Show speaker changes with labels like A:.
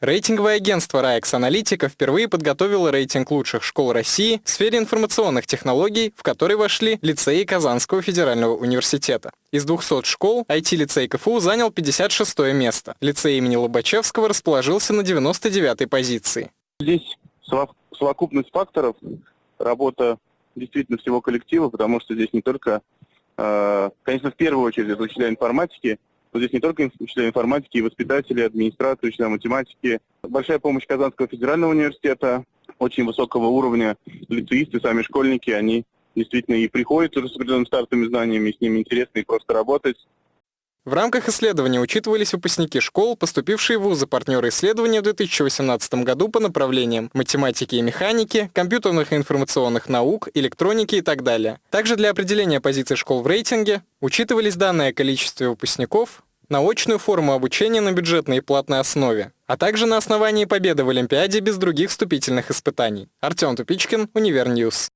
A: Рейтинговое агентство «Раекс Аналитика» впервые подготовило рейтинг лучших школ России в сфере информационных технологий, в который вошли лицеи Казанского федерального университета. Из 200 школ IT-лицей КФУ занял 56 место. Лицей имени Лобачевского расположился на 99-й позиции.
B: Здесь совокупность факторов, работа действительно всего коллектива, потому что здесь не только, э, конечно, в первую очередь это учителя информатики, но здесь не только учителя информатики, и воспитатели, администрация, учителя математики. Большая помощь Казанского федерального университета, очень высокого уровня лицеисты, сами школьники, они действительно и приходят уже с определенными стартовыми знаниями, с ними интересно и просто работать.
A: В рамках исследования учитывались выпускники школ, поступившие в вузы партнеры исследования в 2018 году по направлениям математики и механики, компьютерных и информационных наук, электроники и так далее. Также для определения позиций школ в рейтинге учитывались данные о количестве выпускников, на очную форму обучения на бюджетной и платной основе, а также на основании победы в Олимпиаде без других вступительных испытаний. Артем Тупичкин, Univer News.